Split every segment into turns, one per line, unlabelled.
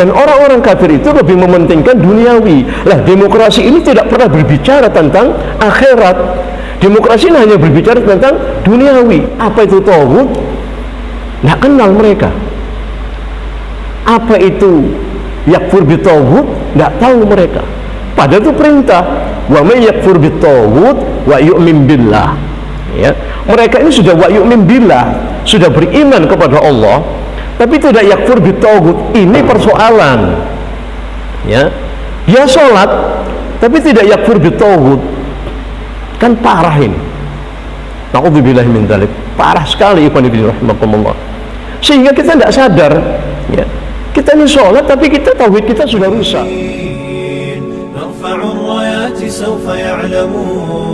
dan orang-orang kafir itu lebih mementingkan duniawi. Lah demokrasi ini tidak pernah berbicara tentang akhirat. Demokrasi ini hanya berbicara tentang duniawi. Apa itu tauhid? Tidak kenal mereka. Apa itu yakfur bitawud tidak tahu mereka. Padahal itu perintah. Wa may yakfur bitawud wa yu'min billah. Ya. Mereka ini sudah wa yu'min billah sudah beriman kepada Allah tapi tidak yakfur bitawud ini persoalan ya dia sholat tapi tidak yakfur bitawud kan parah ini Na'udzubillah min dalik parah sekali ikhwan ibn rahmatullah sehingga kita tidak sadar ya kita ini sholat tapi kita tauhid kita sudah rusak
نرفع الرايات سوف يعلمون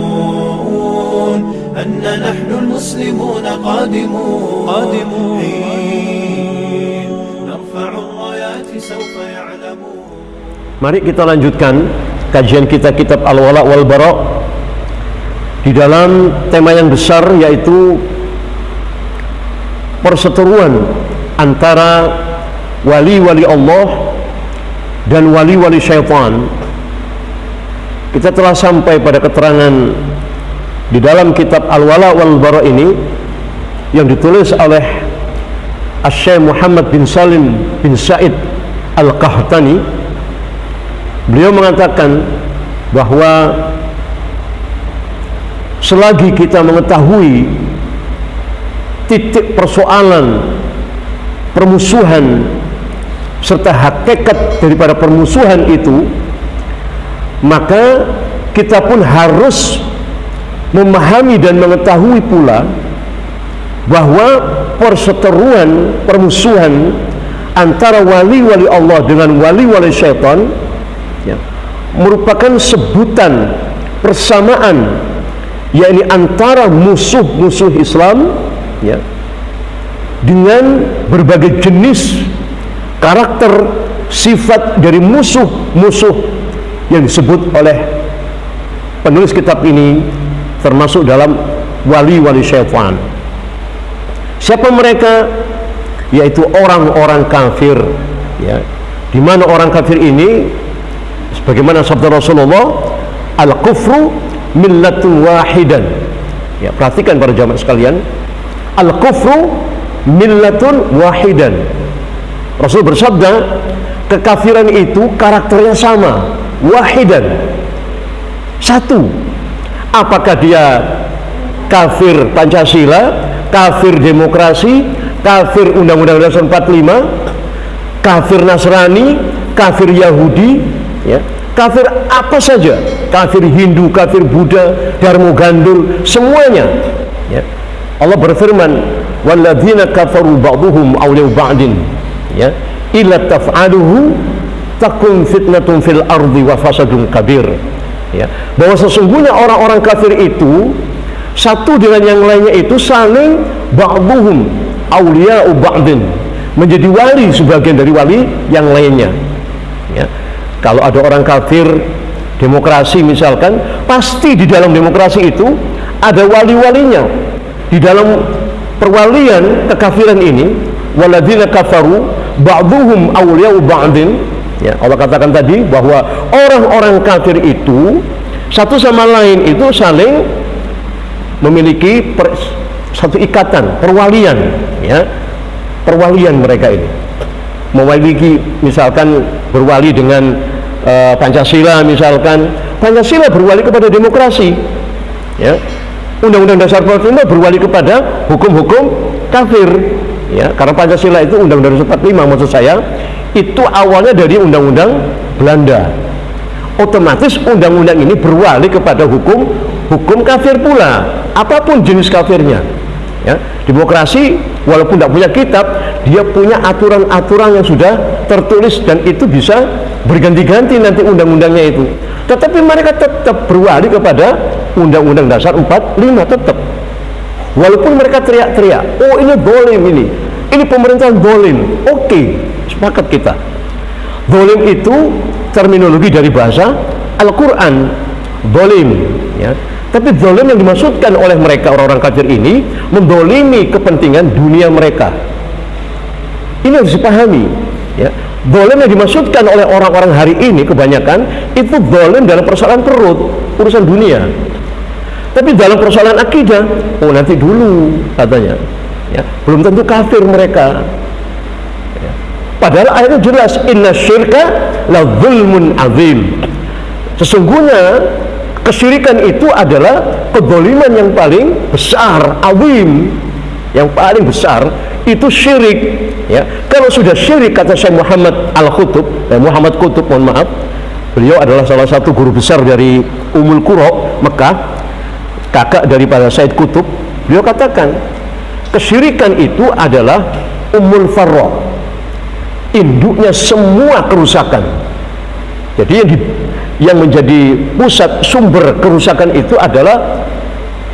أن نحن المسلمون قادمون قادمون
Mari kita lanjutkan kajian kita kitab Al-Wala wal Bara di dalam tema yang besar yaitu perseteruan antara wali-wali Allah dan wali-wali syaitan. Kita telah sampai pada keterangan di dalam kitab Al-Wala wal Bara ini yang ditulis oleh Asy Muhammad bin Salim bin Said Al-Qahtani beliau mengatakan bahwa selagi kita mengetahui titik persoalan permusuhan serta hakikat daripada permusuhan itu maka kita pun harus memahami dan mengetahui pula bahwa perseteruan permusuhan antara wali-wali Allah dengan wali-wali syaitan ya, merupakan sebutan persamaan yakni antara musuh-musuh Islam ya, dengan berbagai jenis karakter sifat dari musuh-musuh yang disebut oleh penulis kitab ini termasuk dalam wali-wali syaitan. Siapa mereka? Yaitu orang-orang kafir ya. Di mana orang kafir ini sebagaimana sabda Rasulullah al-kufru millatun wahidan. Ya perhatikan para jamaah sekalian. Al-kufru millatun wahidan. Rasul bersabda kekafiran itu karakternya sama wahidan. Satu apakah dia kafir Pancasila kafir demokrasi kafir Undang-Undang Dasar 45 kafir Nasrani kafir Yahudi ya. Kafir apa saja. Kafir Hindu kafir Buddha Darmo Gandul semuanya. Ya. Allah berfirman walladzina kafaru ba'duhum awliya ba'din. Ya. Illa taf'aluhu takun fitnatun fil ardi wa fasadun kabir. Ya. Bahwa sesungguhnya orang-orang kafir itu satu dengan yang lainnya itu saling ba'duhum awliya ba'din. Menjadi wali sebagian dari wali yang lainnya. Ya kalau ada orang kafir demokrasi misalkan pasti di dalam demokrasi itu ada wali-walinya. Di dalam perwalian kekafiran ini waladina kafaru ba'duhum awliya'u ba'din. Ya Allah katakan tadi bahwa orang-orang kafir itu satu sama lain itu saling memiliki per, satu ikatan perwalian ya. Perwalian mereka ini memiliki misalkan berwali dengan uh, Pancasila misalkan. Pancasila berwali kepada demokrasi ya. Undang-Undang Dasar 45 berwali kepada hukum-hukum kafir ya. Karena Pancasila itu Undang-Undang Dasar 45 maksud saya itu awalnya dari Undang-Undang Belanda. Otomatis undang-undang ini berwali kepada hukum hukum kafir pula. Apa pun jenis kafirnya ya. Demokrasi walaupun tidak punya kitab dia punya aturan-aturan yang sudah tertulis dan itu bisa berganti-ganti nanti undang-undangnya itu. Tetapi mereka tetap berwali kepada undang-undang dasar 45 tetap. Walaupun mereka teriak-teriak oh ini boleh ini. Ini pemerintahan bolim oke okay, sepakat kita. Bolim itu terminologi dari bahasa Al-Quran. Bolim ya. Tapi dolim yang dimaksudkan oleh mereka orang-orang kafir ini mendolimi kepentingan dunia mereka ini harus dipahami ya Dolim yang dimaksudkan oleh orang-orang hari ini kebanyakan itu dolim dalam persoalan perut, urusan dunia. Tapi dalam persoalan akidah, oh nanti dulu katanya, ya, belum tentu kafir mereka. Ya. Padahal ayatnya jelas, inna syirka la zulmun azim. Sesungguhnya kesyirikan itu adalah kedoliman yang paling besar, azim, yang paling besar itu syirik. Ya, kalau sudah syirik kata Syekh Muhammad Al Khutub, eh, Muhammad Kutub, mohon maaf, beliau adalah salah satu guru besar dari Umul Qura Mekah kakak daripada Said Kutub beliau katakan kesyirikan itu adalah umul farro induknya semua kerusakan. Jadi yang, di, yang menjadi pusat sumber kerusakan itu adalah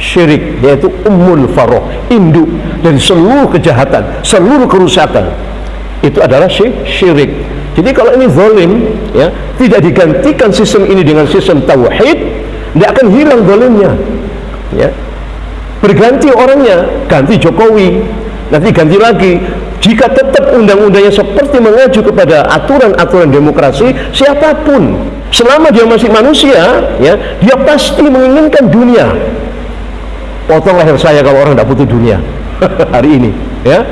syirik yaitu umul farro induk dari seluruh kejahatan seluruh kerusakan. Itu adalah syirik. Jadi kalau ini zalim ya tidak digantikan sistem ini dengan sistem tauhid tidak akan hilang zalimnya. Ya. Berganti orangnya ganti Jokowi nanti ganti lagi. Jika tetap undang-undangnya seperti mengacu kepada aturan-aturan demokrasi siapa pun selama dia masih manusia ya dia pasti menginginkan dunia potong leher saya kalau orang tidak butuh dunia hari ini ya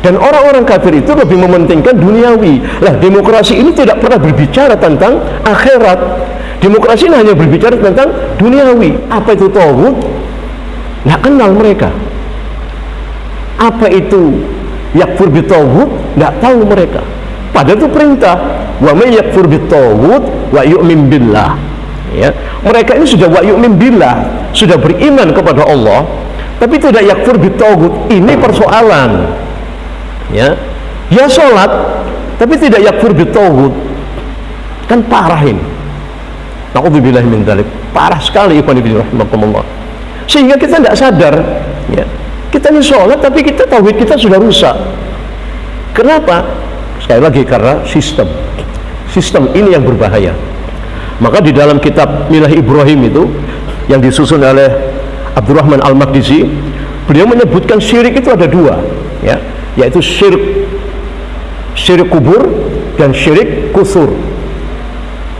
dan orang-orang kafir itu lebih mementingkan duniawi lah demokrasi ini tidak pernah berbicara tentang akhirat Demokrasi ini hanya berbicara tentang duniawi. Apa itu tauhid? Nggak kenal mereka. Apa itu yakfur bitawud? Nggak tahu mereka. Padahal itu perintah. Wa may yakfur bitawud wa yu'min billah. Ya. Mereka ini sudah wa yu'min billah, sudah beriman kepada Allah, tapi tidak yakfur bitawud. Ini persoalan. Ya. Ya sholat, tapi tidak yakfur bitawud. Kan parah ini. Nauzubillah min dzalik. Parah sekali ikhwan fillah rahimakumullah. Sehingga kita tidak sadar ya. Kita ini sholat tapi kita tauhid kita sudah rusak. Kenapa? Sekali lagi karena sistem. Sistem ini yang berbahaya. Maka di dalam kitab Milah Ibrahim itu yang disusun oleh Abdurrahman Al-Maqdisi, beliau menyebutkan syirik itu ada dua, ya, yaitu syirik syirik kubur dan syirik kusur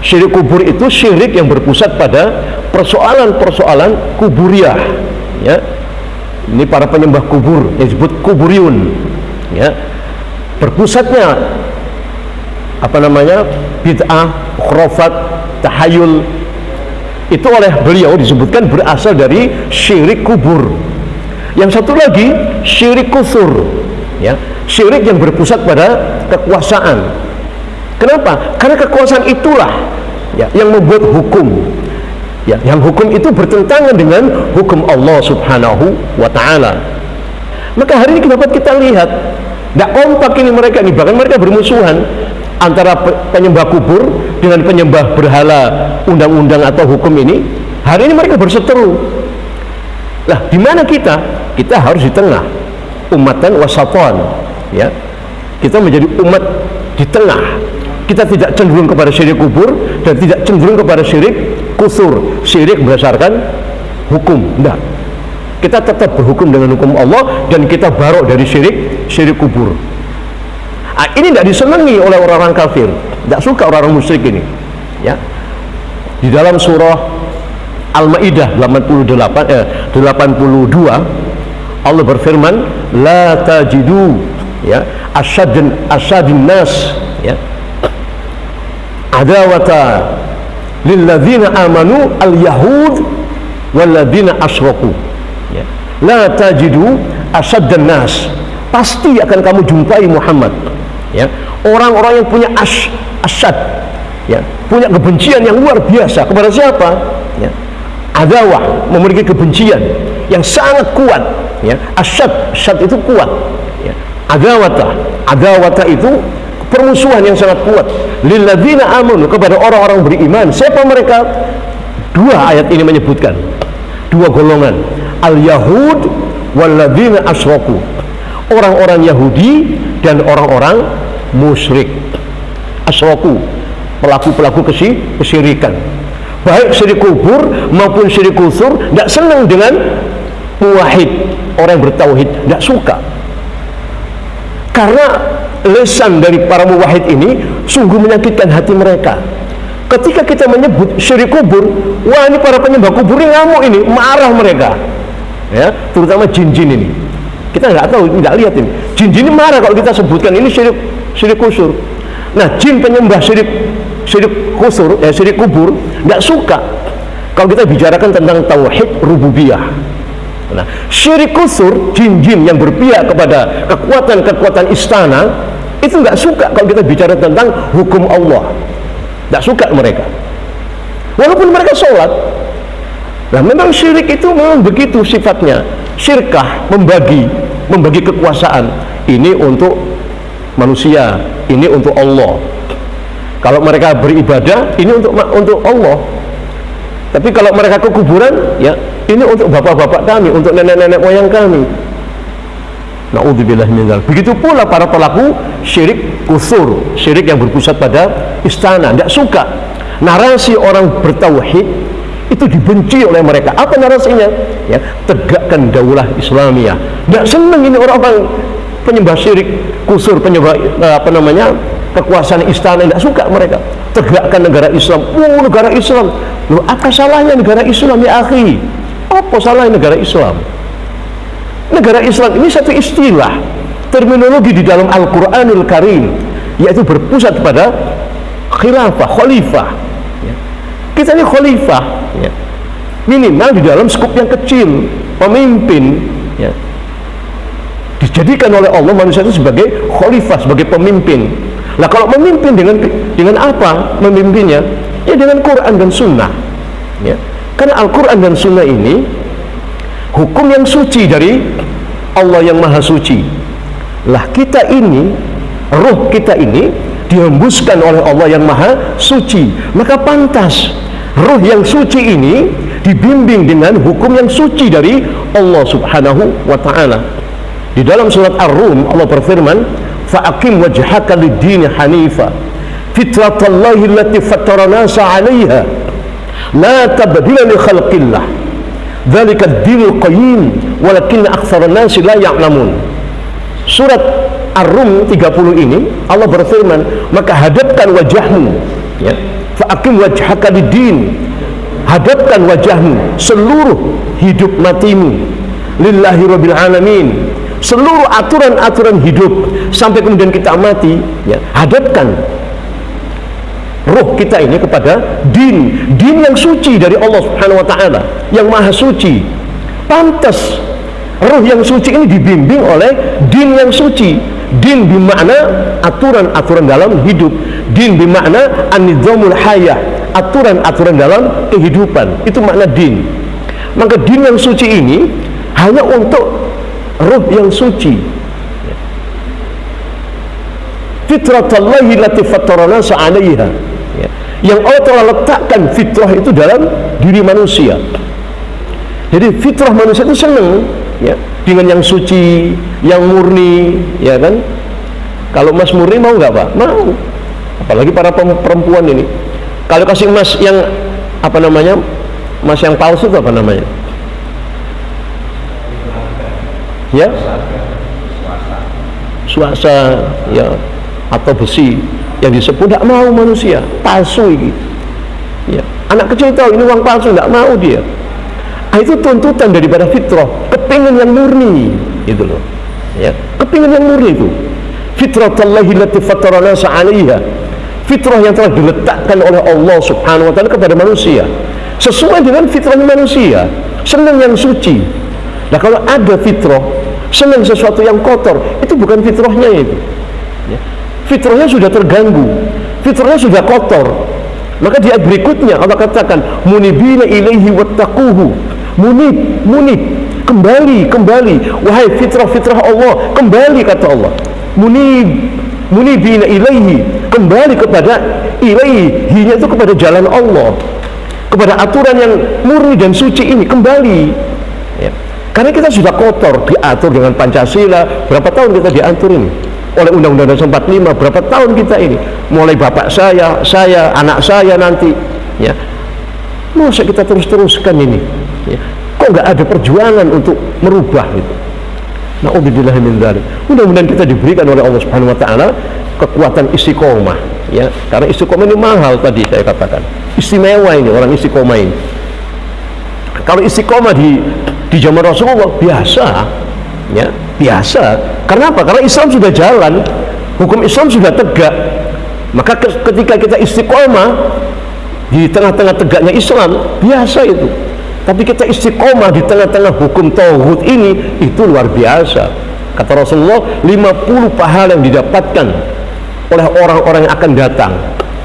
Syirik kubur itu syirik yang berpusat pada persoalan-persoalan kuburiah. Ya. Ini para penyembah kubur yang disebut kuburiun. Ya. Berpusatnya apa namanya? bid'ah, khurafat, tahayul itu oleh beliau disebutkan berasal dari syirik kubur. Yang satu lagi syirik kusur. Ya. Syirik yang berpusat pada kekuasaan Kenapa? Karena kekuasaan itulah ya, yang membuat hukum. Ya, yang hukum itu bertentangan dengan hukum Allah Subhanahu wa taala. Maka hari ini kenapa kita lihat tidak kompak ini mereka ini bahkan mereka bermusuhan antara penyembah kubur dengan penyembah berhala undang-undang atau hukum ini. Hari ini mereka berseteru. Lah, di mana kita? Kita harus di tengah. Umatan wasatan, ya. Kita menjadi umat di tengah kita tidak cenderung kepada syirik kubur dan tidak cenderung kepada syirik kusur syirik berdasarkan hukum tidak kita tetap berhukum dengan hukum Allah dan kita barok dari syirik syirik kubur nah, ini tidak disenangi oleh orang-orang kafir tidak suka orang-orang musyrik ini. Ya. Di dalam surah Al-Maidah 88 eh, 82 Allah berfirman la tajidu ya asyadin asyadin nas ya adawata lilladzina amanu al-yahud walladzina asyraku. Ya. la tajidu asaddan nas pasti akan kamu jumpai Muhammad ya. Orang-orang yang punya as asad ya punya kebencian yang luar biasa kepada siapa? Ya. Adawah memiliki kebencian yang sangat kuat ya. Asad asad itu kuat ya. Adawata adawata itu permusuhan yang sangat kuat. Lilladzina amanu kepada orang-orang beriman. Siapa mereka? Dua ayat ini menyebutkan. Dua golongan. Al-yahud walladzina asraku. Orang-orang Yahudi dan orang-orang musyrik. Asraku pelaku-pelaku kesyirikan baik syirik kubur maupun syirik kusur tidak senang dengan muwahid orang yang bertauhid tidak suka. Karena lesan dari para muwahid ini sungguh menyakitkan hati mereka. Ketika kita menyebut syirik kubur wah ini para penyembah kubur ini ngamuk ini marah mereka. Ya terutama jin-jin ini kita nggak tahu nggak lihat ini jin-jin ini marah kalau kita sebutkan ini syirik syirik kusur nah jin penyembah syirik syirik kusur eh, syirik kubur nggak suka kalau kita bicarakan tentang tauhid rububiyah Nah, syirik kusur, jin-jin yang berpihak kepada kekuatan-kekuatan istana, itu nggak suka kalau kita bicara tentang hukum Allah. Nggak suka mereka. Walaupun mereka sholat, nah memang syirik itu memang begitu sifatnya. Syirkah membagi, membagi kekuasaan. Ini untuk manusia, ini untuk Allah. Kalau mereka beribadah, ini untuk untuk Allah. Tapi kalau mereka ke kuburan, ya ini untuk bapak-bapak kami, untuk nenek-nenek moyang kami. Naudzubillah Begitu pula para pelaku syirik kusur, syirik yang berpusat pada istana, tidak suka. Narasi orang bertauhid itu dibenci oleh mereka. Apa narasinya? Ya, tegakkan daulah Islamiyah. Tidak senang ini orang-orang penyembah syirik kusur, penyembah eh, apa namanya? kekuasaan istana tidak suka mereka tegakkan negara Islam oh negara Islam Loh, apa salahnya negara Islam ya akhi apa salah negara Islam negara Islam ini satu istilah terminologi di dalam Al-Quranul Karim yaitu berpusat pada khilafah, khalifah kita ini khalifah ya. minimal di dalam skup yang kecil pemimpin ya. dijadikan oleh Allah manusia itu sebagai khalifah, sebagai pemimpin. Nah kalau memimpin dengan dengan apa memimpinnya? Ya dengan Quran dan Sunnah ya. Karena Al-Quran dan Sunnah ini hukum yang suci dari Allah yang maha suci. Lah kita ini roh kita ini dihembuskan oleh Allah yang maha suci. Maka pantas roh yang suci ini dibimbing dengan hukum yang suci dari Allah subhanahu wa ta'ala. Di dalam surat Ar-Rum Allah berfirman fa'akim wajhaka lid-dini hanifa. Fitratallahi allati fattara nasa 'alaiha. La tabdila li khalqillah. Dzalika ad-dinul qayyim walakin aktsara an-nas la ya'lamun. Surat Ar-Rum 30 ini Allah berfirman maka hadapkan wajahmu ya fa aqim wajhaka lid-din. Hadapkan wajahmu seluruh hidup matimu. Lillahi rabbil alamin. Seluruh aturan-aturan hidup sampai kemudian kita mati ya hadapkan roh kita ini kepada din. Din yang suci dari Allah subhanahu wa ta'ala yang maha suci. Pantas roh yang suci ini dibimbing oleh din yang suci. Din bermakna aturan-aturan dalam hidup din bermakna anidhamul hayah aturan-aturan dalam kehidupan. Itu makna din. Maka din yang suci ini hanya untuk roh yang suci. Fitratallahi lati fattarana sa'alaiha. Yang Allah telah letakkan fitrah itu dalam diri manusia. Jadi fitrah manusia itu senang ya dengan yang suci yang murni ya kan? Kalau mas murni mau nggak pak? Mau apalagi para perempuan ini. Kalau kasih mas yang apa namanya mas yang palsu itu apa namanya? Ya? Suasa ya atau besi yang disebut tidak mau manusia. Palsu ini. Ya. anak kecil tahu ini uang palsu tidak mau dia. Ah, itu tuntutan daripada fitrah. Kepingin yang murni itu loh. Ya. Kepingin yang murni itu. Fitrah Allahi lati fatarana sa'alaiha fitrah yang telah diletakkan oleh Allah subhanahu wa ta'ala kepada manusia. Sesuai dengan fitrahnya manusia senang yang suci. Nah kalau ada fitrah senang sesuatu yang kotor itu bukan fitrahnya itu. Fitrahnya sudah terganggu fitrahnya sudah kotor. Maka di ayat berikutnya Allah katakan munibina ilaihi wattaquhu. Munib munib kembali kembali. Wahai fitrah-fitrah Allah kembali kata Allah. Munib munibina ilaihi kembali kepada ilaihi hinya itu kepada jalan Allah kepada aturan yang murni dan suci ini kembali. Ya. karena kita sudah kotor diatur dengan Pancasila berapa tahun kita diatur ini oleh Undang-Undang Dasar 45 berapa tahun kita ini? Mulai bapak saya, saya, anak saya nanti ya. Masa kita terus-teruskan ini? Ya. kok nggak ada perjuangan untuk merubah itu Dzalik. Mudah-mudahan kita diberikan oleh Allah Subhanahu wa taala kekuatan istiqomah ya. Karena istiqomah ini mahal tadi saya katakan. Istimewa ini orang istiqomah ini. Kalau istiqomah di di zaman Rasulullah biasa ya, biasa. Karena apa? Karena Islam sudah jalan, hukum Islam sudah tegak. Maka ketika kita istiqomah di tengah-tengah tegaknya Islam, biasa itu tapi kita istiqomah di tengah-tengah hukum tauhid ini itu luar biasa. Kata Rasulullah 50 pahala yang didapatkan oleh orang-orang yang akan datang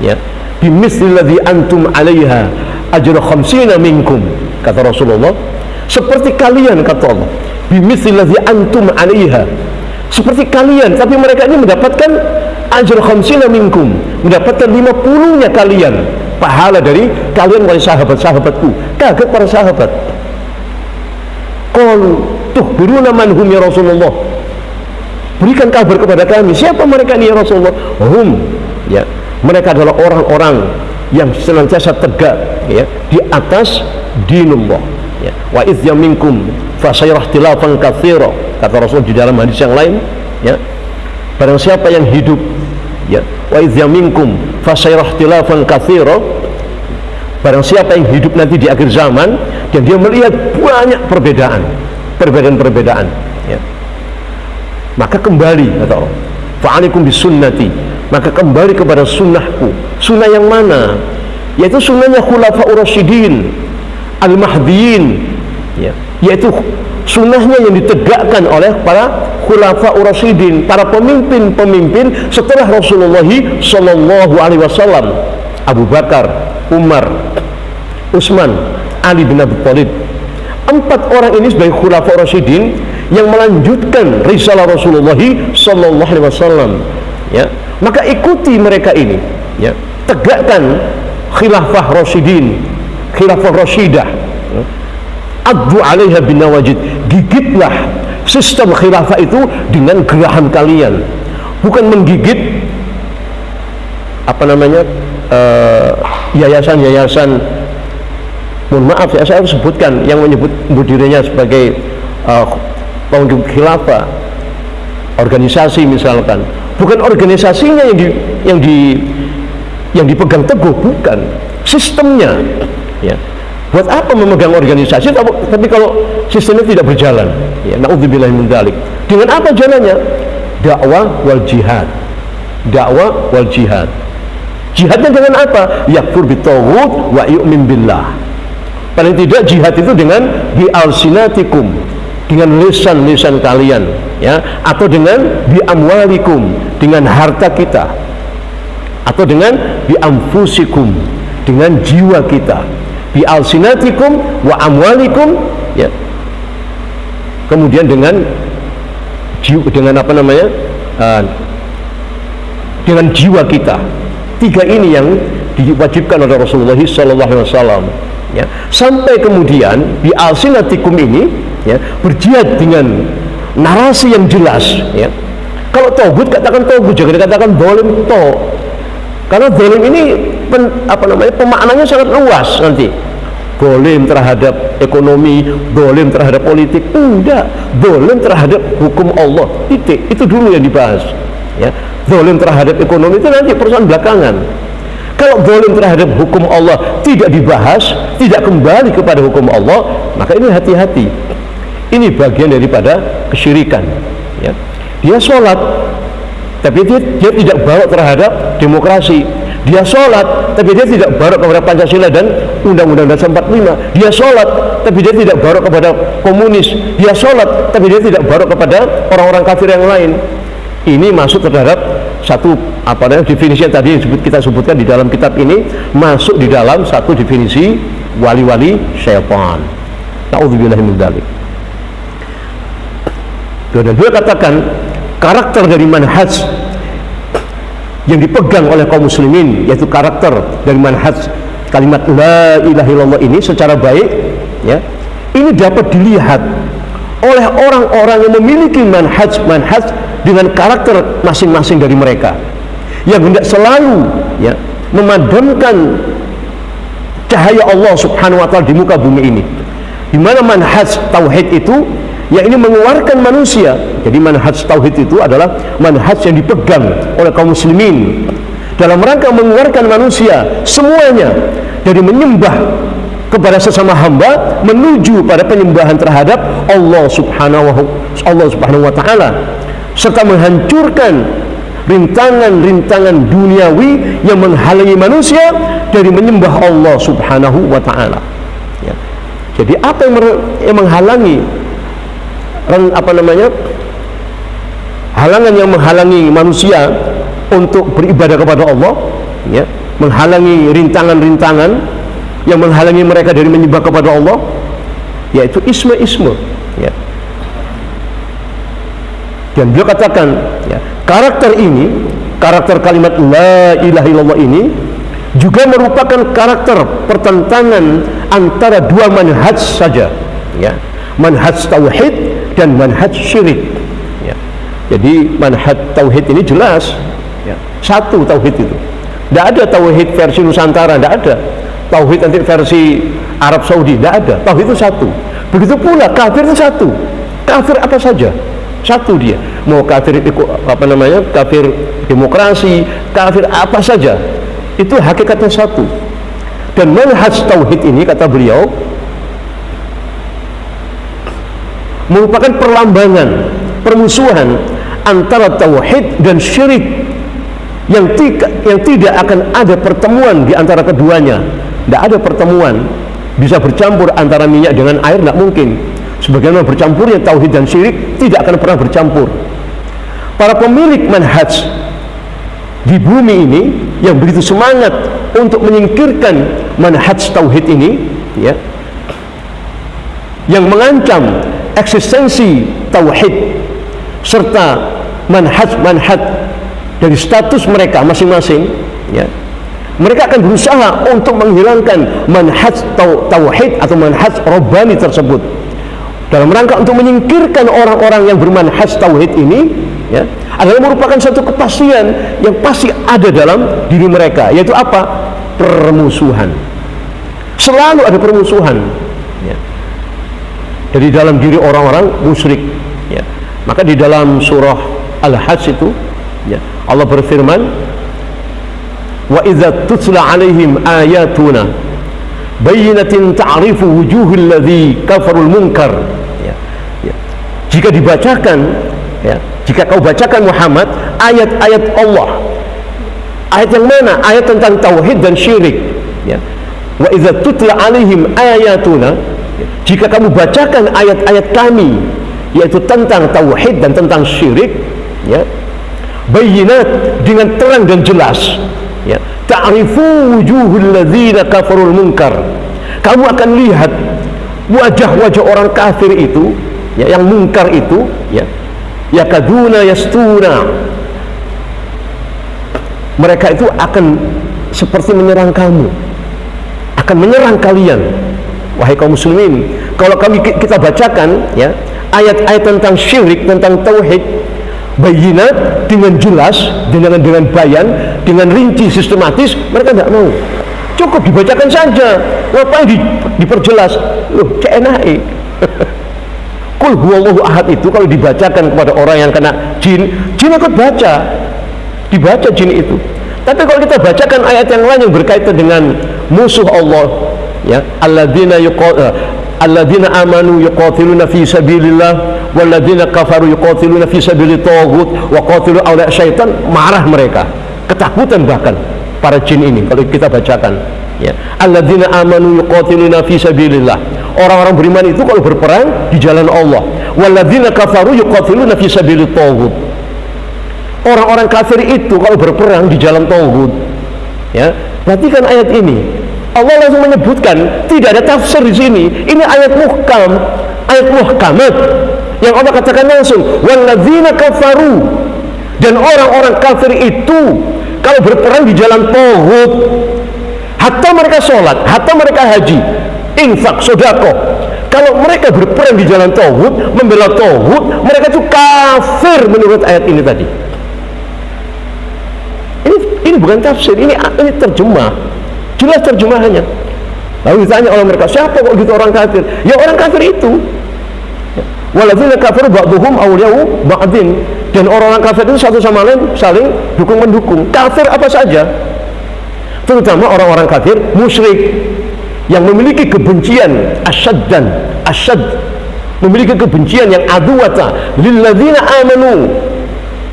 ya. Bimisli antum alaiha ajra khamsina minkum kata Rasulullah. Seperti kalian kata Allah bimisli antum alaiha. Seperti kalian tapi mereka ini mendapatkan ajra khamsina minkum mendapatkan 50 nya kalian pahala dari kalian wahai sahabat-sahabatku kaget para sahabat. Qalu tuhbiruna man hum ya Rasulullah? Berikan kabar kepada kami siapa mereka ini ya Rasulullah? Hum ya. Mereka adalah orang-orang yang senantiasa tegak ya di atas dinullah ya. Wa idh yaminkum fasayrah tilafan katsira kata Rasul di dalam hadis yang lain ya. Barang siapa yang hidup ya wa idh yaminkum fasayrah tilafan katsira barang siapa yang hidup nanti di akhir zaman dan dia melihat banyak perbedaan perbedaan-perbedaan ya. maka kembali kata Allah fa'alikum bisunnati maka kembali kepada sunnahku sunnah yang mana yaitu sunnahnya khulafa urasyidin al-mahdiyin ya. yaitu sunnahnya yang ditegakkan oleh para khulafa urasyidin para pemimpin-pemimpin setelah Rasulullah sallallahu alaihi wasallam Abu Bakar, Umar, Utsman, Ali bin Abi Thalib. Empat orang ini sebagai khulafa rasyidin yang melanjutkan risalah Rasulullah sallallahu alaihi wasallam. Ya. Maka ikuti mereka ini, ya. Tegakkan khilafah rasyidin, khilafah rasyidah. Ya. Addu 'alaiha bin nawajid. Gigitlah sistem khilafah itu dengan geraham kalian. Bukan menggigit apa namanya eh, yayasan-yayasan. Uh, mohon maaf ya saya harus sebutkan yang menyebut dirinya sebagai uh, khilafah organisasi misalkan. Bukan organisasinya yang di yang di yang dipegang teguh bukan. Sistemnya ya buat apa memegang organisasi? Tapi kalau sistemnya tidak berjalan. Ya naudzubillah min dengan apa jalannya? Dakwah wal jihad. Dakwah wal jihad. Jihadnya dengan apa? Yakfur bitawud wa yu'min billah. Paling tidak jihad itu dengan bi alsinatikum dengan lisan-lisan kalian ya. Atau dengan bi amwalikum dengan harta kita. Atau dengan bi amfusikum dengan jiwa kita bi alsinatikum wa amwalikum ya. Kemudian dengan dengan apa namanya? Uh, dengan jiwa kita. Tiga ini yang diwajibkan oleh Rasulullah SAW ya. Sampai kemudian di alsinatikum ini ya berjihad dengan narasi yang jelas ya. Kalau togut katakan togut jangan dikatakan dolim to karena dolim ini pen, apa namanya pemaknanya sangat luas nanti dolim terhadap ekonomi dolim terhadap politik enggak dolim terhadap hukum Allah titik itu dulu yang dibahas ya dolim terhadap ekonomi itu nanti persoalan belakangan kalau zalim terhadap hukum Allah tidak dibahas, tidak kembali kepada hukum Allah, maka ini hati-hati. Ini bagian daripada kesyirikan. Ya. Dia sholat, tapi dia, dia tidak bawa terhadap demokrasi. Dia sholat, tapi dia tidak bawa kepada Pancasila dan Undang-Undang Dasar 45. Dia sholat, tapi dia tidak bawa kepada komunis. Dia sholat, tapi dia tidak bawa kepada orang-orang kafir yang lain. Ini masuk terhadap satu apa namanya definisi yang tadi disebut kita sebutkan di dalam kitab ini masuk di dalam satu definisi wali-wali syaitan. Nauzubillah min dzalik. Dan dua katakan karakter dari manhaj yang dipegang oleh kaum muslimin yaitu karakter dari manhaj kalimat la ilaha illallah ini secara baik ya ini dapat dilihat oleh orang-orang yang memiliki manhaj manhaj dengan karakter masing-masing dari mereka yang hendak selalu ya memadamkan cahaya Allah Subhanahu wa taala di muka bumi ini. Di mana manhaj tauhid itu yang ini mengeluarkan manusia. Jadi manhaj tauhid itu adalah manhaj yang dipegang oleh kaum muslimin dalam rangka mengeluarkan manusia semuanya dari menyembah kepada sesama hamba menuju pada penyembahan terhadap Allah Subhanahu Allah Subhanahu wa taala serta menghancurkan rintangan-rintangan duniawi yang menghalangi manusia dari menyembah Allah Subhanahu wa taala. Ya. Jadi apa yang, yang menghalangi apa namanya? Halangan yang menghalangi manusia untuk beribadah kepada Allah, ya, menghalangi rintangan-rintangan yang menghalangi mereka dari menyembah kepada Allah, yaitu isme-isme, ya. Dan beliau katakan, ya, karakter ini, karakter kalimat La ilaha illallah ini juga merupakan karakter pertentangan antara dua manhaj saja, ya, manhaj tauhid dan manhaj syirik. Jadi manhaj tauhid ini jelas, ya, satu tauhid itu. Tidak ada tauhid versi Nusantara, tidak ada. Tauhid nanti versi Arab Saudi, tidak ada. Tauhid itu satu. Begitu pula kafir itu satu. Kafir apa saja, satu dia mau kafir apa namanya kafir demokrasi kafir apa saja itu hakikatnya satu dan manhaj tauhid ini kata beliau merupakan perlambangan permusuhan antara tauhid dan syirik yang tidak yang tidak akan ada pertemuan di antara keduanya. Tidak ada pertemuan. Bisa bercampur antara minyak dengan air tidak mungkin. Sebagaimana bercampurnya tauhid dan syirik tidak akan pernah bercampur. Para pemilik manhaj di bumi ini yang begitu semangat untuk menyingkirkan manhaj tauhid ini ya yang mengancam eksistensi tauhid serta manhaj-manhaj dari status mereka masing-masing ya mereka akan berusaha untuk menghilangkan manhaj tauhid atau manhaj robbani tersebut dalam rangka untuk menyingkirkan orang-orang yang bermanhaj tauhid ini ya adalah merupakan satu kepastian yang pasti ada dalam diri mereka yaitu apa permusuhan selalu ada permusuhan ya. dari dalam diri orang-orang musyrik ya. maka di dalam surah Al-Hajj itu ya, Allah berfirman wa idza tutla alaihim ayatuna bayyinatin ta'rifu wujuhil ladzi kafarul munkar ya. ya. jika dibacakan ya jika kau bacakan Muhammad ayat-ayat Allah ayat yang mana ayat tentang tauhid dan syirik ya wa idza tutla alaihim ayatuna ya. jika kamu bacakan ayat-ayat kami yaitu tentang tauhid dan tentang syirik ya. Bayinat dengan terang dan jelas. Ya. Ta'rifu wujuhul ladzina kafarul munkar. Kamu akan lihat wajah-wajah orang kafir itu ya yang mungkar itu ya yakaduna yastuna. Mereka itu akan seperti menyerang kamu akan menyerang kalian. Wahai kaum muslimin kalau kami kita bacakan ya ayat-ayat tentang syirik tentang tauhid bayinat dengan jelas dengan dengan bayan dengan rinci sistematis mereka tidak mau. Cukup dibacakan saja. Ngapain di, diperjelas? Loh CNAE Kul huwallahu ahad itu kalau dibacakan kepada orang yang kena jin jin ikut baca. Dibaca jin itu. Tapi kalau kita bacakan ayat yang lain yang berkaitan dengan musuh Allah ya alladzina yuqatil alladzina amanu yuqatiluna fi sabilillah walladzina kafaru yuqatiluna fi sabilit taghut wa qatilu awliya syaitan marah mereka. Ketakutan bahkan para jin ini kalau kita bacakan. Ya. Alladzina amanu yuqatiluna fi sabilillah. Orang-orang beriman itu kalau berperang di jalan Allah. Walladzina kafaru yuqatiluna fi sabilit taghut orang-orang kafir itu kalau berperang di jalan taghut ya. Perhatikan ayat ini. Allah langsung menyebutkan tidak ada tafsir di sini. Ini ayat muhkam, ayat muhkamat yang Allah katakan langsung walladzina kafaru. Dan orang-orang kafir itu kalau berperang di jalan tauhid hatta mereka sholat, hatta mereka haji, infak, sodako. Kalau mereka berperang di jalan tauhid, membela tauhid, mereka itu kafir menurut ayat ini tadi. Ini ini bukan tafsir, ini ini terjemah. Jelas terjemahannya. Lalu ditanya oleh mereka siapa kok gitu orang kafir? Ya orang kafir itu Waladzina kafaru ba'dhum awliya'u ba'din. Dan orang-orang kafir itu satu sama lain saling dukung mendukung. Kafir apa saja? Terutama orang-orang kafir musyrik yang memiliki kebencian asyad dan asyad memiliki kebencian yang aduwata lilladzina amanu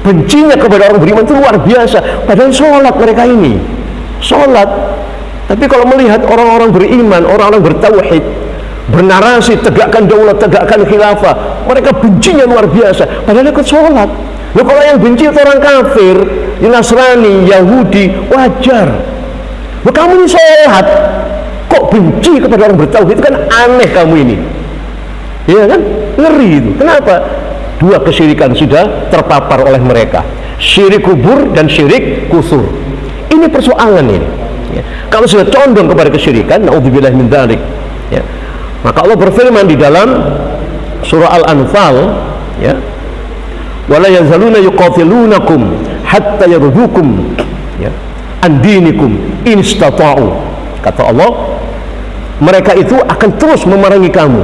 bencinya kepada orang beriman itu luar biasa padahal sholat mereka ini sholat tapi kalau melihat orang-orang beriman orang-orang bertauhid bernarasi tegakkan daulat tegakkan khilafah. Mereka bencinya luar biasa. Padahal ikut sholat. Loh kalau yang benci itu orang kafir Nasrani, Yahudi, wajar. Loh kamu ini sholat Kok benci kepada orang bertauhid? Itu kan aneh kamu ini. Iya kan? Ngeri itu. Kenapa? Dua kesyirikan sudah terpapar oleh mereka. Syirik kubur dan syirik kusur. Ini persoalan ini. Ya. Kalau sudah condong kepada kesyirikan Na'udzubillah min dalik ya. Maka Allah berfirman di dalam Surah Al-Anfal ya, wala yazaluna yuqatilunakum hatta yardukum ya an dinikum in istata'u. Kata Allah mereka itu akan terus memerangi kamu.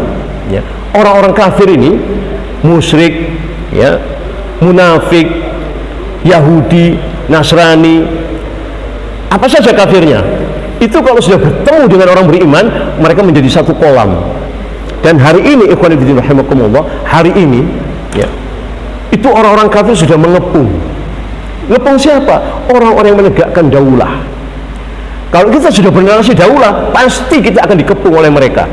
Ya orang-orang kafir ini musyrik ya munafik Yahudi Nasrani apa saja kafirnya itu kalau sudah bertemu dengan orang beriman mereka menjadi satu kolam. Dan hari ini ikhwan fillah rahimakumullah hari ini ya itu orang-orang kafir sudah mengepung. Ngepung siapa? orang-orang yang menegakkan daulah. Kalau kita sudah bernarasi daulah pasti kita akan dikepung oleh mereka.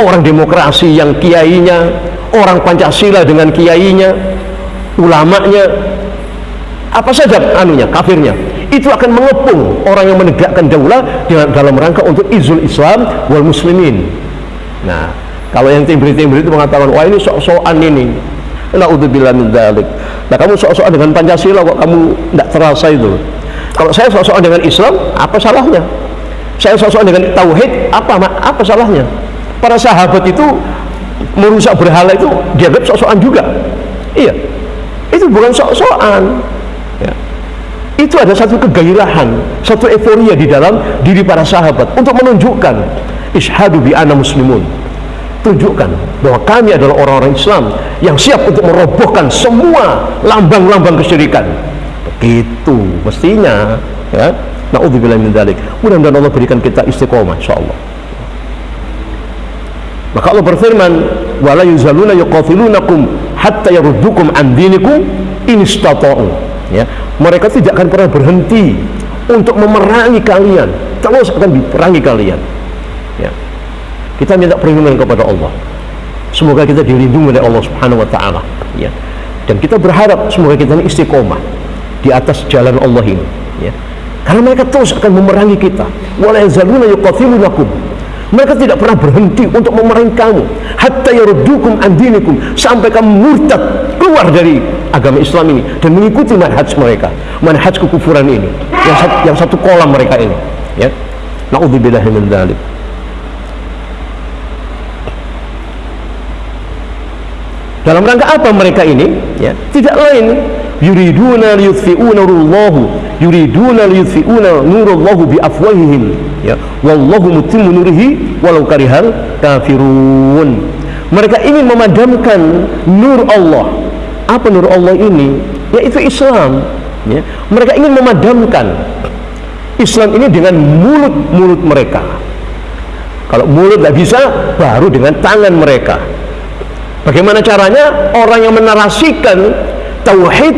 Orang demokrasi yang kiainya orang Pancasila dengan kiainya ulamanya apa saja anunya kafirnya itu akan mengepung orang yang menegakkan daulah dalam rangka untuk izul Islam wal muslimin nah kalau yang timbri-timbri itu mengatakan wah ini sok-sokan ini Naudzubillah min dzalik. Nah, kamu sok-sokan dengan Pancasila kok kamu tidak terasa itu. Kalau saya sok-sokan dengan Islam, apa salahnya? Saya sok-sokan dengan tauhid, apa apa salahnya? Para sahabat itu merusak berhala itu dianggap sok-sokan juga. Iya. Itu bukan sok-sokan. Itu ada satu kegairahan, satu euforia di dalam diri para sahabat untuk menunjukkan ishadu bi ana muslimun. Tunjukkan bahwa kami adalah orang-orang Islam yang siap untuk merobohkan semua lambang-lambang kesyirikan. Begitu mestinya ya. Naudzubillah min dzalik. Mudah-mudahan Allah berikan kita istiqomah insyaallah. Maka Allah berfirman wala yuzaluna yuqatilunakum hatta yaruddukum an dinikum in istata'u ya mereka tidak akan pernah berhenti untuk memerangi kalian. Terus akan diperangi kalian. Ya. Kita minta perlindungan kepada Allah. Semoga kita dilindungi oleh Allah subhanahu wa ta'ala. Ya. dan kita berharap semoga kita ini istiqomah di atas jalan Allah ini. Ya. karena mereka terus akan memerangi kita. Mereka tidak pernah berhenti untuk memerangi kamu. Hatta andinikum sampai kamu murtad keluar dari agama Islam ini dan mengikuti manhaj mereka manhaj kekufuran ini yang satu, yang satu kolam mereka ini ya. Naudzubillahi min dzalik. Dalam rangka apa mereka ini? Ya tidak lain. Yuriduna liyutfi'u nurullahu yuriduna liyutfi'u nurullahu bi afwahihim ya. Wallahu mutimmu nurihi walau karihal kafirun. Mereka ingin memadamkan nur Allah apa nur Allah ini yaitu Islam ya mereka ingin memadamkan Islam ini dengan mulut-mulut mereka kalau mulut tidak bisa baru dengan tangan mereka Bagaimana caranya? Orang yang menarasikan tauhid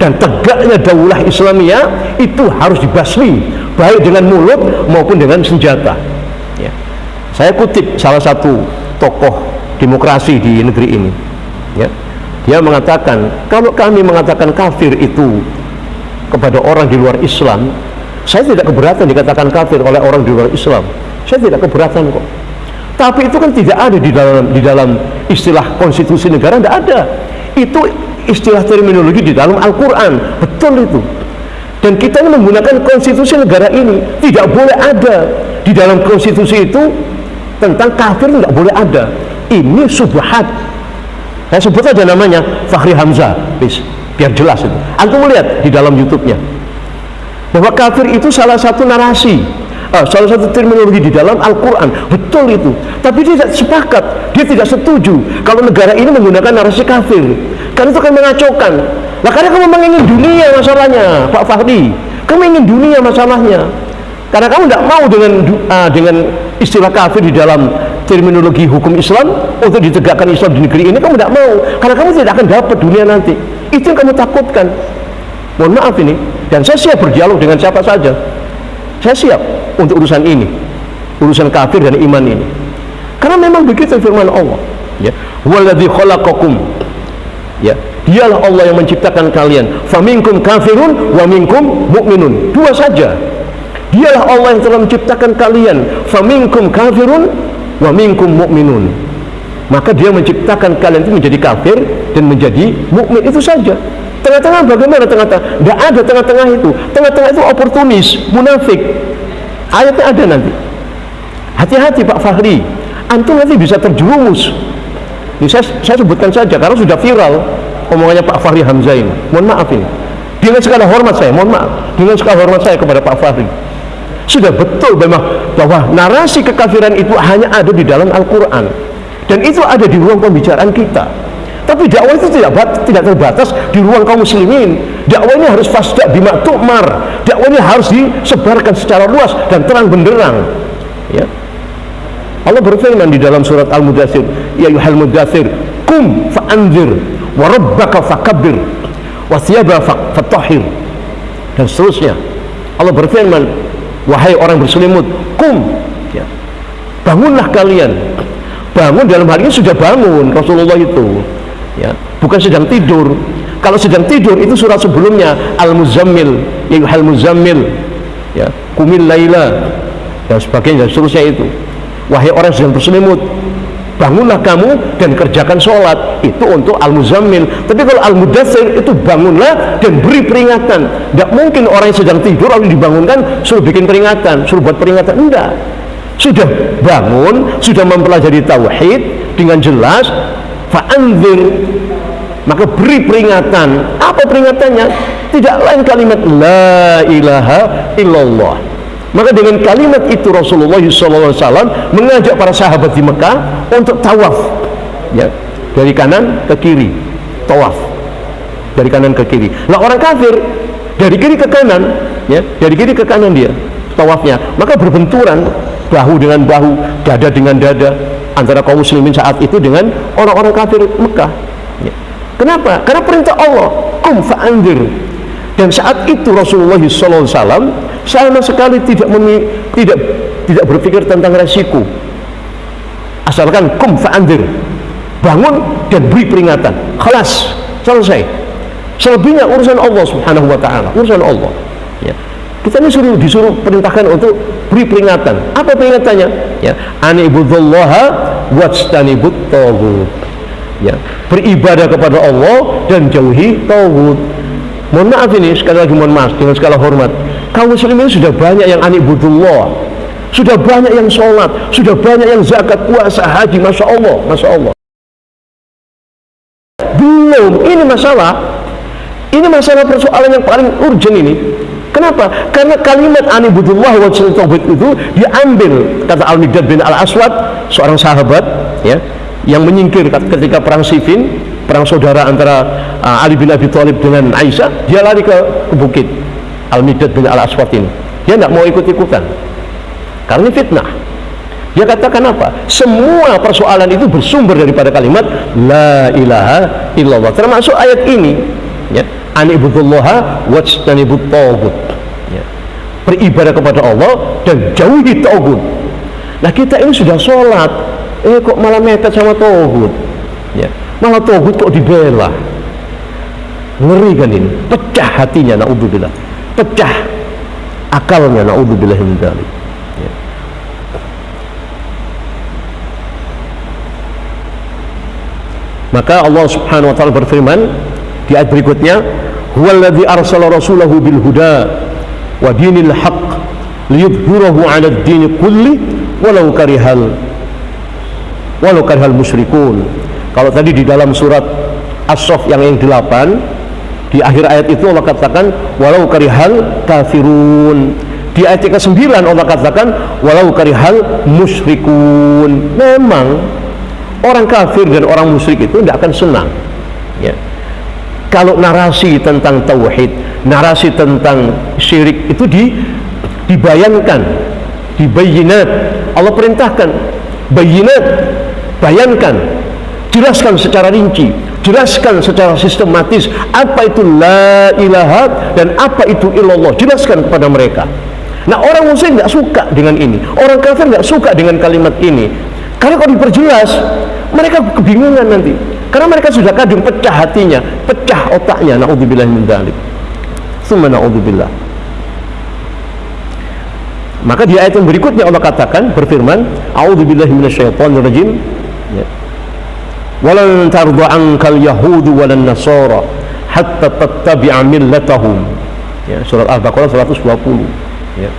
dan tegaknya daulah Islamiyah itu harus dibasmi baik dengan mulut maupun dengan senjata. Ya. Saya kutip salah satu tokoh demokrasi di negeri ini. Ya. Dia mengatakan kalau kami mengatakan kafir itu kepada orang di luar Islam, saya tidak keberatan dikatakan kafir oleh orang di luar Islam. Saya tidak keberatan kok. Tapi itu kan tidak ada di dalam di dalam istilah konstitusi negara tidak ada. Itu istilah terminologi di dalam Al-Quran. Betul itu. Dan kita menggunakan konstitusi negara ini tidak boleh ada di dalam konstitusi itu tentang kafir tidak boleh ada. Ini subhat saya sebut aja namanya Fahri Hamzah bis biar jelas itu. Antum melihat di dalam YouTube-nya. Bahwa kafir itu salah satu narasi. Uh, salah satu terminologi di dalam Al-Quran. Betul itu. Tapi dia tidak sepakat. Dia tidak setuju kalau negara ini menggunakan narasi kafir. Karena itu akan mengacaukan. Lah karena kamu ingin dunia masalahnya Pak Fahri kamu ingin dunia masalahnya. Karena kamu tidak mau dengan uh, dengan istilah kafir di dalam terminologi hukum Islam untuk ditegakkan Islam di negeri ini kamu tidak mau. Karena kamu tidak akan dapat dunia nanti. Itu yang kamu takutkan. Mohon maaf ini. Dan saya siap berdialog dengan siapa saja. Saya siap untuk urusan ini. Urusan kafir dan iman ini. Karena memang begitu firman Allah. Ya. Khalaqakum. Ya. Dialah Allah yang menciptakan kalian. Faminkum kafirun wa minkum mu'minun. Dua saja. Dialah Allah yang telah menciptakan kalian. Faminkum kafirun wa minkum mu'minun. Maka dia menciptakan kalian itu menjadi kafir dan menjadi mukmin itu saja. Tengah-tengah bagaimana tengah-tengah? Tidak ada tengah-tengah itu. Tengah-tengah itu oportunis munafik. Ayatnya ada nanti. Hati-hati Pak Fahri. Antum nanti bisa terjerumus. Ini saya, saya sebutkan saja karena sudah viral omongannya Pak Fahri Hamzah ini. Mohon maaf ini. Dengan segala hormat saya mohon maaf. Dengan segala hormat saya kepada Pak Fahri. Sudah betul memang bahwa narasi kekafiran itu hanya ada di dalam Al-Quran. Dan itu ada di ruang pembicaraan kita. Tapi dakwah itu tidak tidak terbatas di ruang kaum muslimin. Dakwah ini harus fasda bima tu'mar. Dakwah ini harus disebarkan secara luas dan terang benderang. Ya. Allah berfirman di dalam surat Al-Mudathir ya yuhal mudathir kum fa'anzir wa rabbaka fakabbir wa fatahhir. Dan seterusnya. Allah berfirman wahai orang berselimut kum ya. bangunlah kalian. Bangun dalam hal ini sudah bangun Rasulullah itu. Ya. Bukan sedang tidur. Kalau sedang tidur itu surat sebelumnya Al-Muzammil ya Al Muzammil. Ya. Kumil laila. Dan sebagainya dan seterusnya itu. Wahai orang yang sedang berselimut bangunlah kamu dan kerjakan sholat. Itu untuk al-muzammil. Tapi kalau al-mudathir itu bangunlah dan beri peringatan. Tidak mungkin orang yang sedang tidur lalu dibangunkan suruh bikin peringatan suruh buat peringatan. Enggak sudah bangun sudah mempelajari tauhid dengan jelas fa'anzir. Maka beri peringatan. Apa peringatannya? Tidak lain kalimat la ilaha illallah maka dengan kalimat itu Rasulullah SAW mengajak para sahabat di Mekah untuk tawaf. Ya dari kanan ke kiri tawaf. Dari kanan ke kiri. Nah orang kafir dari kiri ke kanan ya dari kiri ke kanan dia tawafnya. Maka berbenturan bahu dengan bahu dada dengan dada antara kaum muslimin saat itu dengan orang-orang kafir Mekah. Ya. kenapa? karena perintah Allah kum fa'andir. Dan saat itu Rasulullah SAW sama sekali tidak memi, tidak tidak berpikir tentang resiko. Asalkan kum fa'andir bangun dan beri peringatan. Kelas selesai. Selebihnya urusan Allah subhanahu wa ta'ala urusan Allah. Ya. kita ini suruh, disuruh perintahkan untuk beri peringatan. Apa peringatannya? Ya. Anibudullaha wajtanibut tawud. Ya. Beribadah kepada Allah dan jauhi tawud. Mohon maaf ini sekali lagi mohon maaf dengan segala hormat kaum muslimin sudah banyak yang anibudullah sudah banyak yang sholat sudah banyak yang zakat puasa haji masya Allah masya Allah. Belum ini masalah ini masalah persoalan yang paling urgent ini. Kenapa? Karena kalimat anibudullah wa tauhid itu diambil kata Al-Midad bin Al-Aswad seorang sahabat ya yang menyingkir ketika perang Siffin, perang saudara antara uh, Ali bin Abi Thalib dengan Aisyah, dia lari ke, ke bukit Al-Midad bin Al-Aswad ini. Dia tidak mau ikut-ikutan. Karena fitnah. Dia katakan apa? semua persoalan itu bersumber daripada kalimat la ilaha illallah. Termasuk ayat ini. Ya. Anibudullaha wajtanibut tawgut ya. beribadah kepada Allah dan jauhi tawgut nah kita ini sudah sholat. Eh kok malah mepet sama tawgut ya. malah tawgut kok dibela ngeri kan ini? Pecah hatinya na'udzubillah pecah akalnya naudzubillah min dzalik ya. maka Allah Subhanahu wa taala berfirman di ayat berikutnya huwallazi arsala rasulahu bil huda wa dinil haqq liyudhhirahu 'ala ad-din kulli walau karihal walau karihal musyrikun kalau tadi di dalam surat As-Saff yang yang 8 di akhir ayat itu Allah katakan walau karihal kafirun. Di ayat yang ke-9 Allah katakan walau karihal musyrikun. Memang orang kafir dan orang musyrik itu tidak akan senang. Ya. Kalau narasi tentang tauhid narasi tentang syirik itu di dibayangkan dibayinat. Allah perintahkan bayinat bayankan jelaskan secara rinci jelaskan secara sistematis apa itu la ilaha dan apa itu illallah jelaskan kepada mereka Nah orang muslim nggak suka dengan ini, orang kafir nggak suka dengan kalimat ini. Karena kalau diperjelas, mereka kebingungan nanti. Karena mereka sudah kadung pecah hatinya, pecah otaknya. Naudzubillah min dzalik. Summa naudzubillah. Maka di ayat yang berikutnya Allah katakan berfirman, A'udzubillahi minasyaitonirrajim. Ya. Walan tarda ankal yahudu walan nasara hatta tattabi'a millatahum. Ya, surat Al-Baqarah 120 ya.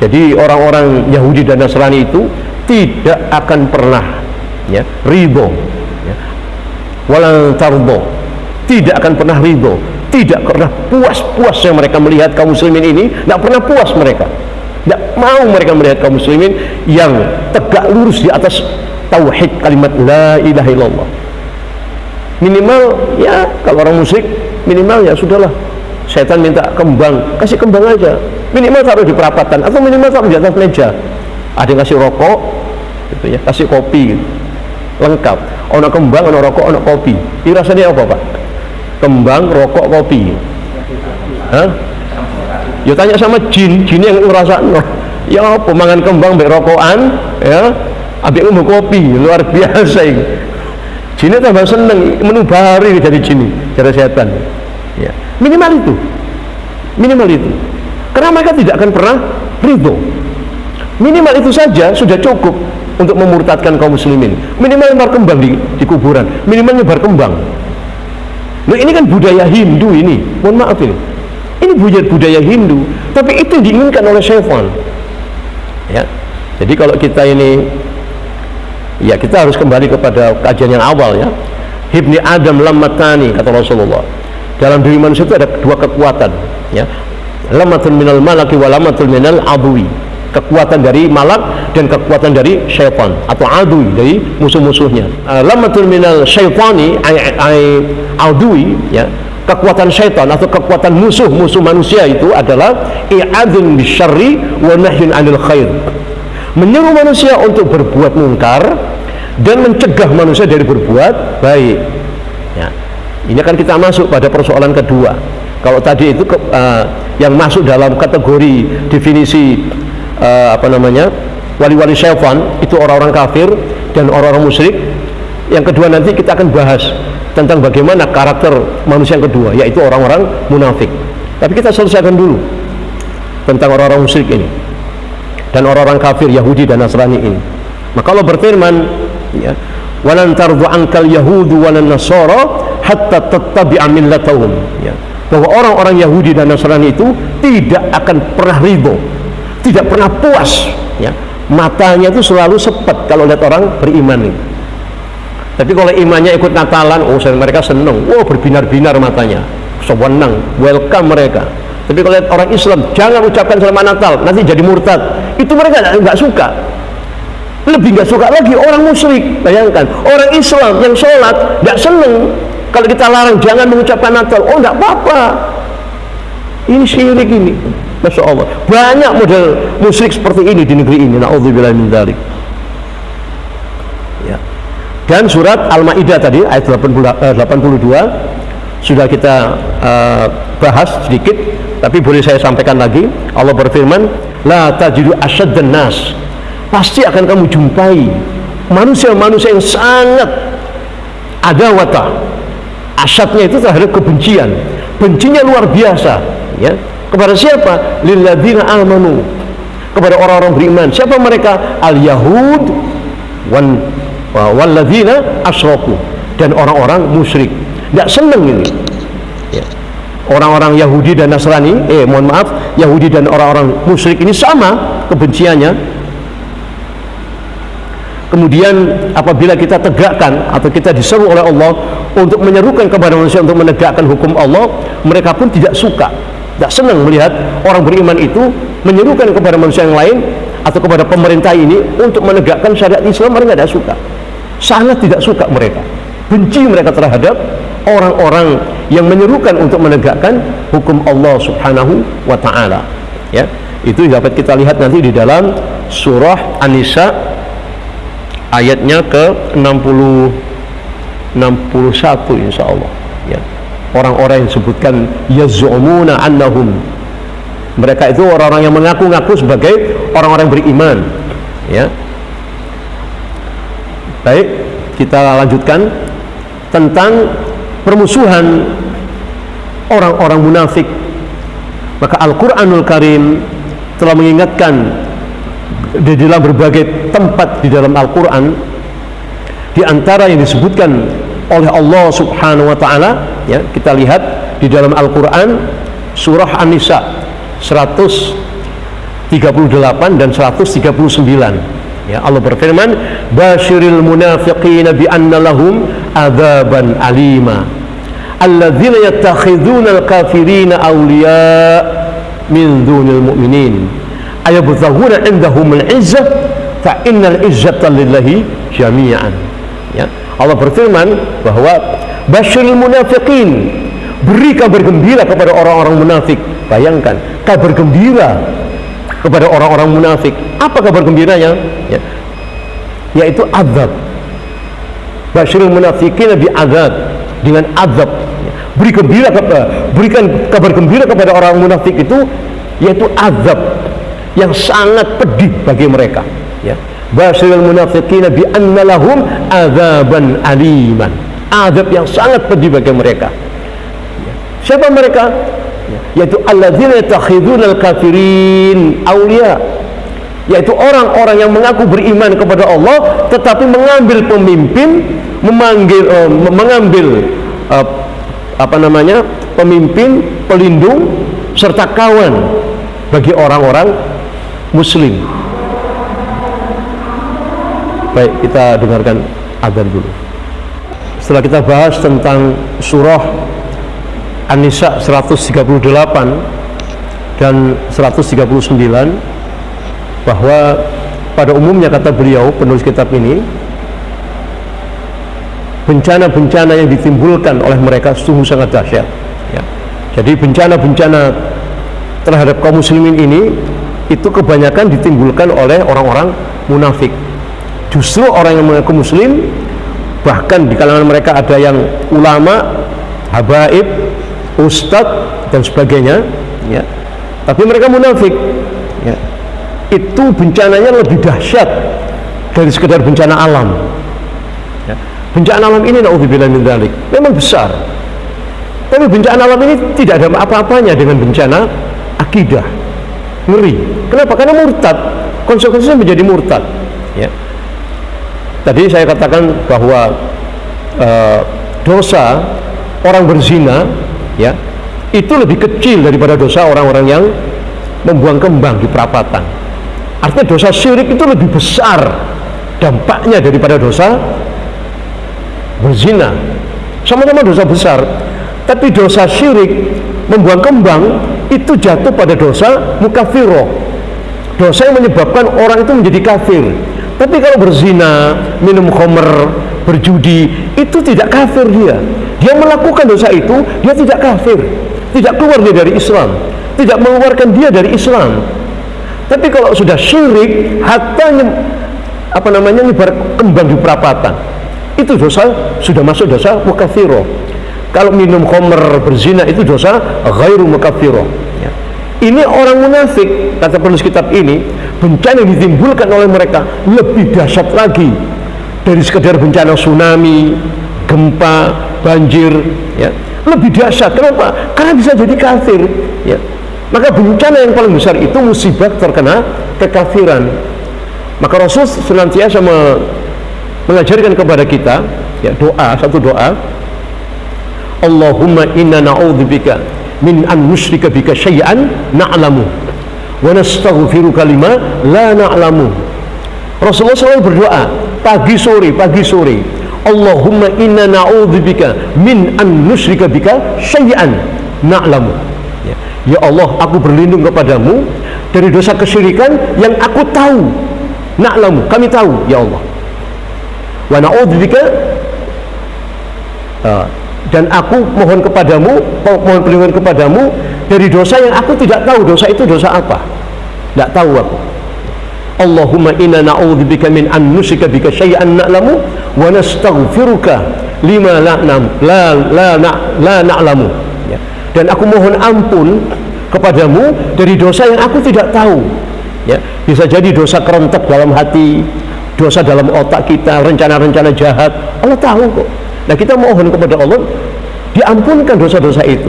jadi orang-orang Yahudi dan Nasrani itu tidak akan pernah ya, ridho ya. walang tardo tidak akan pernah ridho tidak pernah puas-puas yang mereka melihat kaum muslimin ini tidak pernah puas mereka tidak mau mereka melihat kaum muslimin yang tegak lurus di atas tauhid kalimat la ilaha illallah. Minimal ya kalau orang musyrik minimal ya sudahlah. Setan minta kembang kasih kembang aja. Minimal taruh di perapatan atau minimal taruh di atas meja. Ada yang kasih rokok gitu ya kasih kopi gitu. lengkap. Ono kembang ono rokok ono kopi. Ini rasanya apa pak? Kembang rokok kopi. Hah? Ya tanya sama jin jin yang ngerasa no. ya apa mangan kembang mbak rokokan? Ya ambil umum kopi luar biasa ini. Jinnya tambah seneng menubari jadi jin jadi setan. Ya minimal itu. Minimal itu. Karena mereka tidak akan pernah ridho. Minimal itu saja sudah cukup untuk memurtadkan kaum muslimin. Minimal nyebar kembang di, di kuburan. Minimal nyebar kembang. Loh, ini kan budaya Hindu ini. Mohon maaf ini ini budaya budaya Hindu tapi itu diinginkan oleh syaitan ya. Jadi kalau kita ini ya kita harus kembali kepada kajian yang awal ya. Hibni Adam lamatani kata Rasulullah. Dalam diri manusia itu ada dua kekuatan ya. Lamatun minal malaki wa lamatul minal adui kekuatan dari malak dan kekuatan dari syaitan atau adui dari musuh-musuhnya. Uh, lamatul minal syaitani ay, adui ya kekuatan syaitan atau kekuatan musuh-musuh manusia itu adalah i'adun bisyarri wa nahyun anil khair menyuruh manusia untuk berbuat mungkar dan mencegah manusia dari berbuat baik ya ini akan kita masuk pada persoalan kedua. Kalau tadi itu ke, uh, yang masuk dalam kategori definisi uh, apa namanya wali-wali syaitan itu orang-orang kafir dan orang-orang musyrik. Yang kedua nanti kita akan bahas tentang bagaimana karakter manusia yang kedua yaitu orang-orang munafik. Tapi kita selesaikan dulu tentang orang-orang musyrik ini dan orang-orang kafir Yahudi dan Nasrani ini. Maka Allah berfirman ya, "Walan tardu ankal yahudu walan nasara hatta tattabi'a millatahum ya bahwa orang-orang Yahudi dan Nasrani itu tidak akan pernah ridho tidak pernah puas ya matanya itu selalu sepet kalau lihat orang beriman ini tapi kalau imannya ikut Natalan oh mereka senang wow berbinar-binar matanya sewenang welcome mereka tapi kalau lihat orang Islam jangan ucapkan selamat Natal nanti jadi murtad itu mereka nggak suka lebih nggak suka lagi orang musyrik bayangkan orang Islam yang sholat nggak seneng kalau kita larang jangan mengucapkan Natal, oh enggak apa-apa. Ini syirik ini. Masya Allah. Banyak model musik seperti ini di negeri ini. Na'udzubillah. Dan surat Al-Maidah tadi ayat 82 eh, sudah kita uh, bahas sedikit, tapi boleh saya sampaikan lagi. Allah berfirman, "La tajidu asyaddan nas." Pasti akan kamu jumpai manusia-manusia yang sangat adawata. Asyadnya itu terhadap kebencian. Bencinya luar biasa ya. Kepada siapa? Lilladzina amanu. Kepada orang-orang beriman. Siapa mereka? Al yahud walladzina asyraku dan orang-orang musyrik. Tidak senang ini. Ya. orang-orang Yahudi dan Nasrani eh mohon maaf Yahudi dan orang-orang musyrik ini sama kebenciannya. Kemudian apabila kita tegakkan atau kita diseru oleh Allah untuk menyerukan kepada manusia untuk menegakkan hukum Allah mereka pun tidak suka tidak senang melihat orang beriman itu menyerukan kepada manusia yang lain atau kepada pemerintah ini untuk menegakkan syariat Islam mereka tidak suka sangat tidak suka mereka. Benci mereka terhadap orang-orang yang menyerukan untuk menegakkan hukum Allah Subhanahu wa taala. Ya itu dapat kita lihat nanti di dalam surah An-Nisa ayatnya ke 60 61 insyaallah. Ya orang-orang yang disebutkan yaz'umuna annahum. Mereka itu orang-orang yang mengaku-ngaku sebagai orang-orang beriman. Ya baik kita lanjutkan tentang permusuhan orang-orang munafik. Maka Al-Quranul Karim telah mengingatkan di dalam berbagai tempat di dalam Al-Quran di antara yang disebutkan oleh Allah Subhanahu wa taala ya kita lihat di dalam Al-Qur'an surah An-Nisa 138 dan 139 ya Allah berfirman basyiril munafiqin bi anna lahum adzaban alima alladzina yattakhiduna al-kafirina awliya min dunil mu'minin ayabtaghuna indahum al-izzah fa innal izzata lillahi jami'an ya Allah berfirman bahwa basyiril munafiqin beri kabar gembira kepada orang-orang munafik bayangkan kabar gembira kepada orang-orang munafik. Apa kabar gembiranya? Ya. yaitu azab. Basyiril munafiqin bi azab dengan azab. Beri gembira kepada berikan kabar gembira kepada orang munafik itu yaitu azab. Yang sangat pedih bagi mereka. Ya. Basyiril munafiqina bi anna lahum azaban aliman. Azab yang sangat pedih bagi mereka. Siapa mereka yaitu alladzina yattakhiduna al-kafirin awliya. Yaitu orang-orang yang mengaku beriman kepada Allah tetapi mengambil pemimpin memanggil uh, mengambil uh, apa namanya pemimpin pelindung serta kawan bagi orang-orang muslim. Baik, kita dengarkan azan dulu. Setelah kita bahas tentang surah An-Nisa 138 dan 139 bahwa pada umumnya kata beliau penulis kitab ini bencana-bencana yang ditimbulkan oleh mereka sungguh sangat dahsyat ya. jadi bencana-bencana terhadap kaum muslimin ini itu kebanyakan ditimbulkan oleh orang-orang munafik justru orang yang mengaku muslim bahkan di kalangan mereka ada yang ulama habaib ustadz dan sebagainya ya. tapi mereka munafik. Ya. Itu bencananya lebih dahsyat dari sekedar bencana alam. Ya. bencana alam ini naudzubillah min dzalik memang besar. Tapi bencana alam ini tidak ada apa-apanya dengan bencana akidah. Ngeri. Kenapa? Karena murtad. Konsekuensinya menjadi murtad. Ya. Tadi saya katakan bahwa e, dosa orang berzina ya itu lebih kecil daripada dosa orang-orang yang membuang kembang di perapatan. Artinya dosa syirik itu lebih besar dampaknya daripada dosa berzina. Sama-sama dosa besar, tapi dosa syirik membuang kembang itu jatuh pada dosa mukafiroh. Dosa yang menyebabkan orang itu menjadi kafir tapi kalau berzina, minum khamr, berjudi, itu tidak kafir dia. Dia melakukan dosa itu, dia tidak kafir. Tidak keluar dia dari Islam. Tidak mengeluarkan dia dari Islam. Tapi kalau sudah syirik, hatta apa namanya nyebar kembang di perapatan. Itu dosa sudah masuk dosa mukafiro. Kalau minum khamr, berzina itu dosa ghairu mukafiro. Ya. Ini orang munafik, kata penulis kitab ini, bencana yang ditimbulkan oleh mereka lebih dahsyat lagi dari sekedar bencana tsunami, gempa, banjir, ya. Lebih dahsyat. Kenapa? Karena bisa jadi kafir, ya. Maka bencana yang paling besar itu musibah terkena kekafiran. Maka Rasul senantiasa mengajarkan kepada kita ya doa, satu doa. Allahumma inna na'udzubika min an nusyrika bika syai'an na'lamu wa nastaghfiruka lima la na'lamu Rasulullah selalu berdoa pagi sore pagi sore Allahumma inna na'udzubika min an nusyrika bika syai'an na'lamu ya. Ya Allah, aku berlindung kepadamu dari dosa kesyirikan yang aku tahu. Na'lamu, kami tahu, ya Allah. Wa na'udzubika uh, dan aku mohon kepadamu, mohon perlindungan kepadamu dari dosa yang aku tidak tahu. Dosa itu dosa apa? Tidak tahu aku. Allahumma inna na'udzubika min an nusika bika syai'an na'lamu wa nastaghfiruka lima la la la la, la na'lamu. Ya. Dan aku mohon ampun kepadamu dari dosa yang aku tidak tahu. Ya. Bisa jadi dosa kerentek dalam hati dosa dalam otak kita rencana-rencana jahat. Allah tahu kok. Nah kita mohon kepada Allah diampunkan dosa-dosa itu.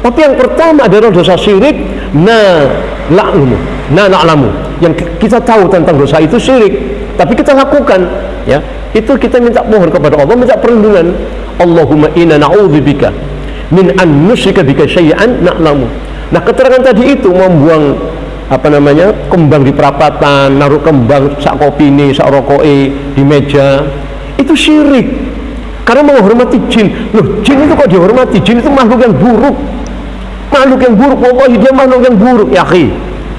Tapi yang pertama adalah dosa syirik na la'lumu na na'lamu yang kita tahu tentang dosa itu syirik tapi kita lakukan ya itu kita minta mohon kepada Allah minta perlindungan Allahumma inna na'udzubika min an nusyrika bika syai'an na'lamu. Nah, keterangan tadi itu membuang apa namanya? kembang di perapatan, naruh kembang sak kopi ini, sak rokoke di meja. Itu syirik. Karena menghormati jin. Loh, jin itu kok dihormati? Jin itu makhluk yang buruk. Makhluk yang buruk, pokoknya dia makhluk yang buruk, ya.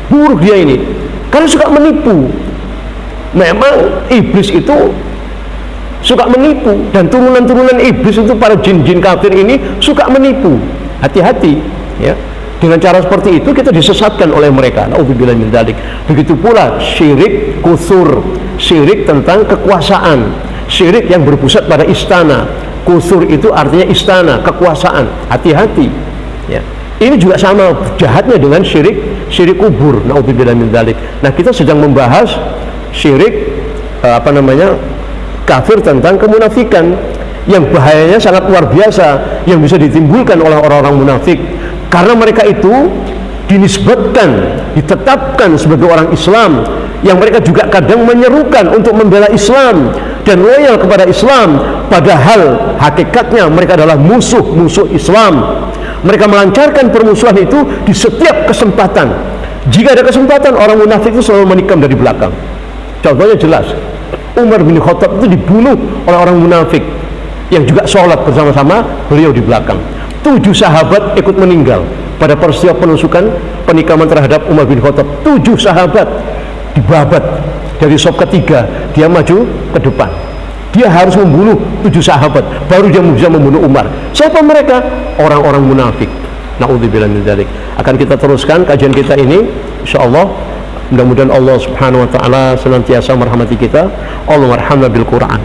Buruk dia ini. Karena suka menipu. Memang iblis itu suka menipu. Dan turunan-turunan iblis itu para jin-jin kafir ini suka menipu. Hati-hati ya. Dengan cara seperti itu kita disesatkan oleh mereka. Begitu pula syirik kusur. Syirik tentang kekuasaan. Syirik yang berpusat pada istana. Kusur itu artinya istana kekuasaan. Hati-hati ya. Ini juga sama jahatnya dengan syirik syirik kubur naudzubillah nah kita sedang membahas syirik eh, apa namanya kafir tentang kemunafikan yang bahayanya sangat luar biasa yang bisa ditimbulkan oleh orang-orang munafik. Karena mereka itu dinisbatkan ditetapkan sebagai orang Islam yang mereka juga kadang menyerukan untuk membela Islam dan loyal kepada Islam. Padahal hakikatnya mereka adalah musuh-musuh Islam mereka melancarkan permusuhan itu di setiap kesempatan. Jika ada kesempatan orang munafik itu selalu menikam dari belakang. Contohnya jelas Umar bin Khattab itu dibunuh oleh orang munafik yang juga sholat bersama-sama beliau di belakang. Tujuh sahabat ikut meninggal. Pada peristiwa penusukan penikaman terhadap Umar bin Khattab tujuh sahabat dibabat dari sop ketiga dia maju ke depan dia harus membunuh tujuh sahabat baru dia bisa membunuh Umar. Siapa mereka? orang-orang munafik. Na'udzubillah min akan kita teruskan kajian kita ini. Insyaallah mudah-mudahan Allah subhanahu wa ta'ala senantiasa merahmati kita. Allah merhamna bil Quran.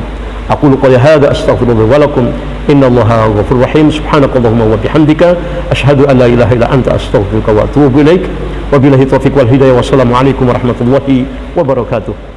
Aku qali hadha astaghfirullah wa lakum. Inna allaha ghafur rahim. Subhanakallahumma wa bihamdika. Ashhadu an la ilaha illa anta astaghfiruka wa atubu ilaik. Wa billahi taufiq wal hidayah. Wassalamu alaikum warahmatullahi wabarakatuh